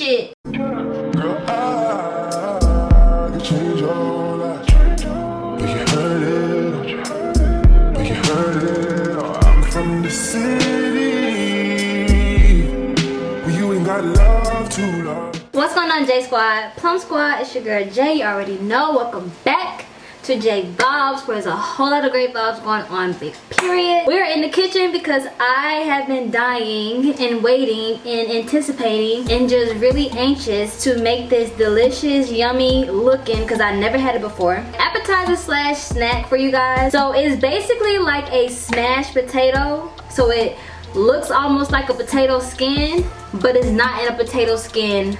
shit. Girl, I can change your life. But you heard it. But you heard it. Oh, I'm from the city. But you ain't got love to love. What's going on J Squad? Plum Squad, it's your girl Jay. You already know. Welcome back to J Bob's where there's a whole lot of great vibes going on, big period. We're in the kitchen because I have been dying and waiting and anticipating and just really anxious to make this delicious, yummy looking because I never had it before. Appetizer slash snack for you guys. So it's basically like a smashed potato. So it looks almost like a potato skin, but it's not in a potato skin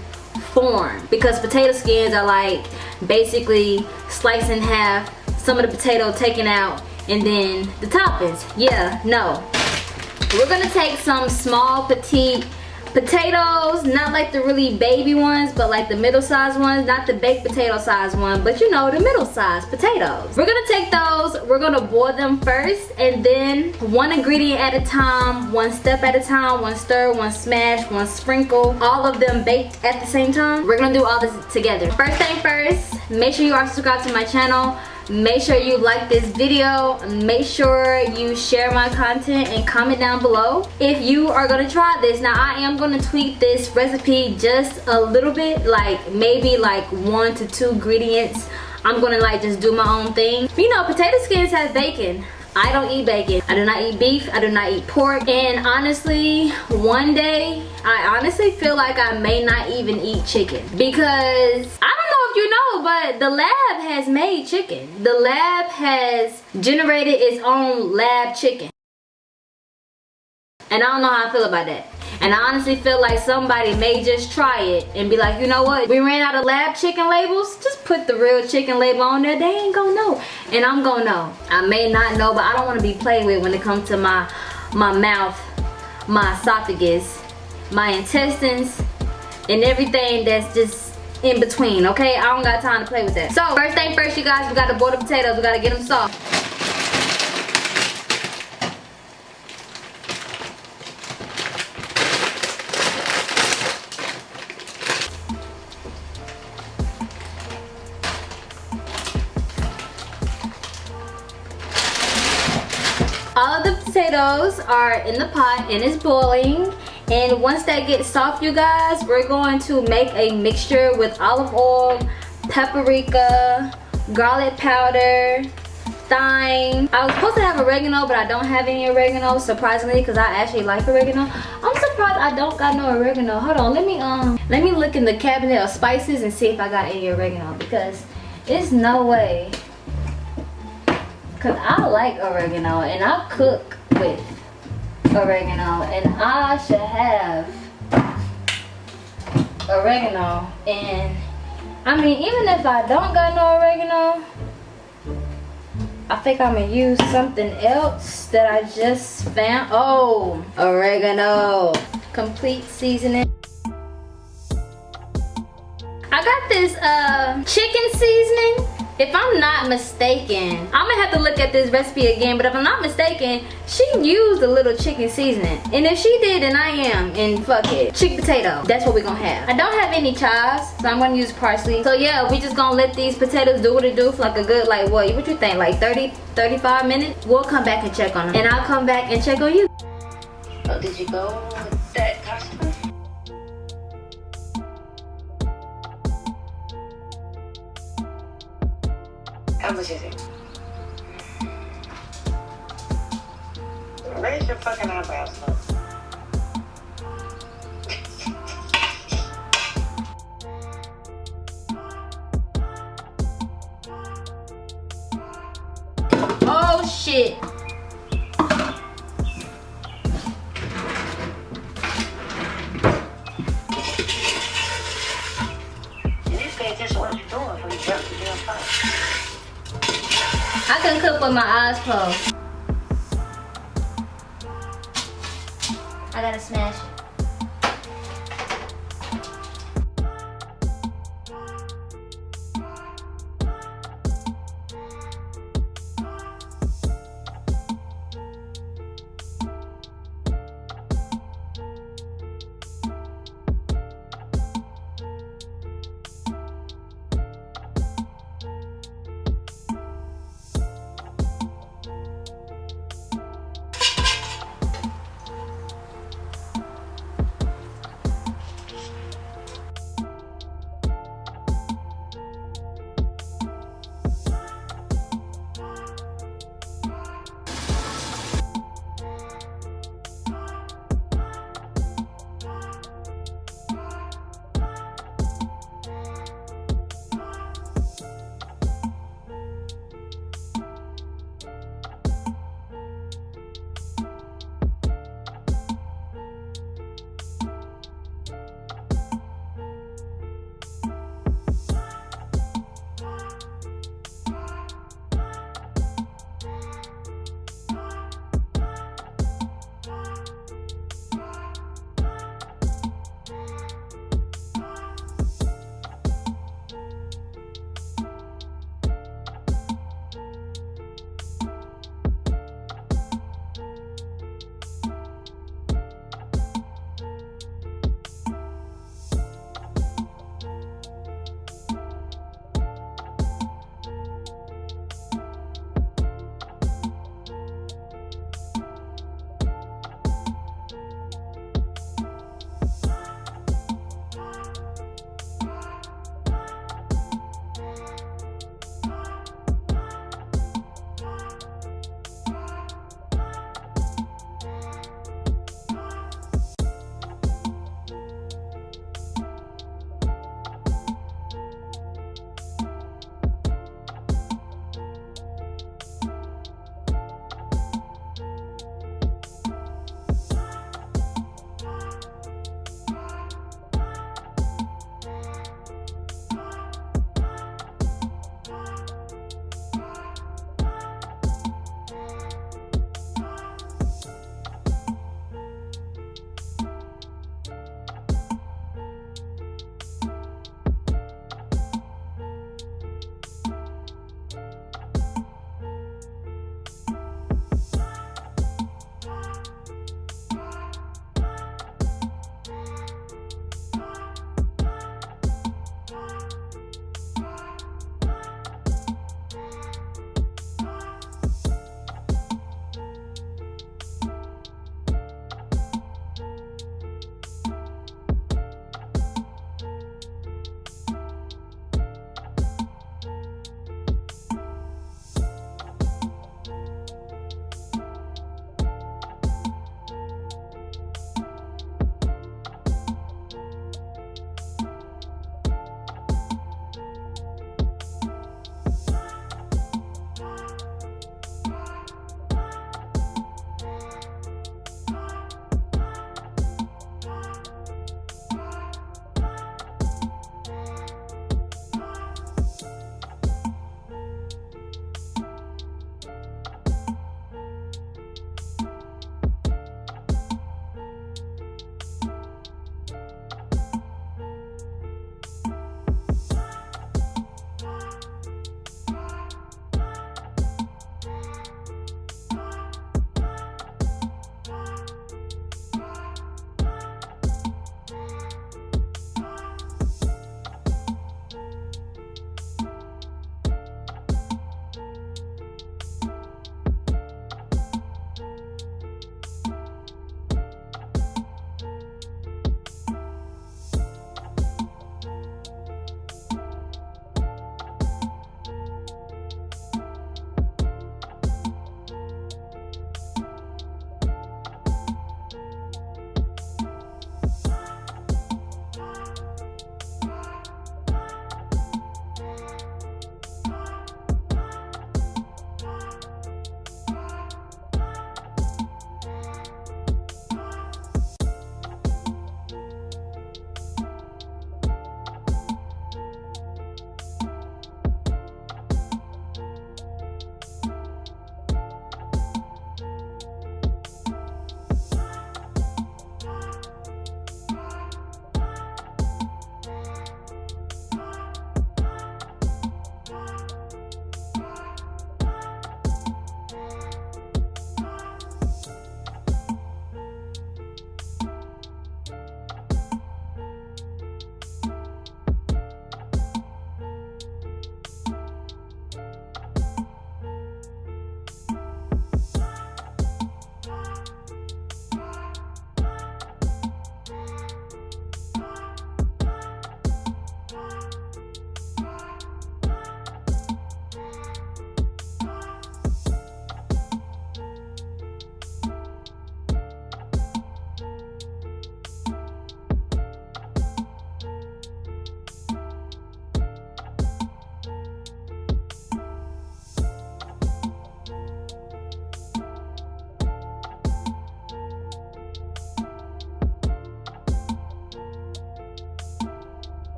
form. Because potato skins are like basically sliced in half some of the potato taken out and then the toppings. Yeah no. We're gonna take some small petite potatoes not like the really baby ones but like the middle sized ones not the baked potato size one but you know the middle sized potatoes. We're gonna take those we're gonna boil them first and then one ingredient at a time one step at a time one stir one smash one sprinkle all of them baked at the same time. We're gonna do all this together. First thing first make sure you are subscribed to my channel make sure you like this video. Make sure you share my content and comment down below. If you are to try this now i am to tweak this recipe just a little bit like maybe like one to two ingredients. I'm to like just do my own thing. You know potato skins have bacon I don't eat bacon. I do not eat beef. I do not eat pork. And honestly, one day, I honestly feel like I may not even eat chicken. Because I don't know if you know, but the lab has made chicken. The lab has generated its own lab chicken. And I don't know how I feel about that. And I honestly feel like somebody may just try it and be like, you know what, we ran out of lab chicken labels. Just put the real chicken label on there. They ain't gonna know. And I'm gonna know. I may not know, but I don't wanna be played with when it comes to my, my mouth, my esophagus, my intestines, and everything that's just in between, okay? I don't got time to play with that. So, first thing first, you guys, we gotta boil the potatoes. We gotta get them soft. All of the potatoes are in the pot and it's boiling. And once that gets soft you guys we're going to make a mixture with olive oil paprika garlic powder thyme. I was supposed to have oregano but i don't have any oregano surprisingly because i actually like oregano. I'm surprised i don't got no oregano. Hold on let me um let me look in the cabinet of spices and see if i got any oregano because it's no way because i like oregano and i cook with oregano and I should have oregano and I mean even if I don't got no oregano I think I'm gonna use something else that I just found. Oh oregano. Complete seasoning. I got this uh chicken seasoning if I'm not mistaken, I'm gonna have to look at this recipe again, but if I'm not mistaken, she used a little chicken seasoning. And if she did, then I am, and fuck it. Chick potato, that's what we're gonna have. I don't have any chives, so I'm gonna use parsley. So yeah, we just gonna let these potatoes do what it do for like a good, like what, what you think, like 30, 35 minutes? We'll come back and check on them. And I'll come back and check on you. Oh, did you go with that customer? It? Raise your fucking eyebrows, look. Oh shit. I can cook with my eyes closed. I gotta smash it.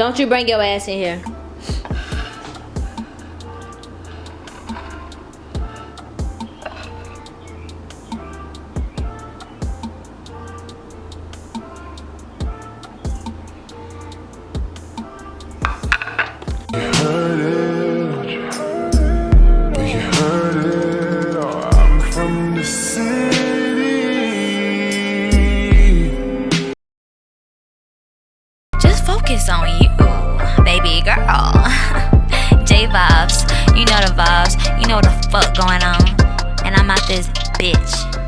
Don't you bring your ass in here. Vibes, you know what the fuck going on. And I'm out this bitch.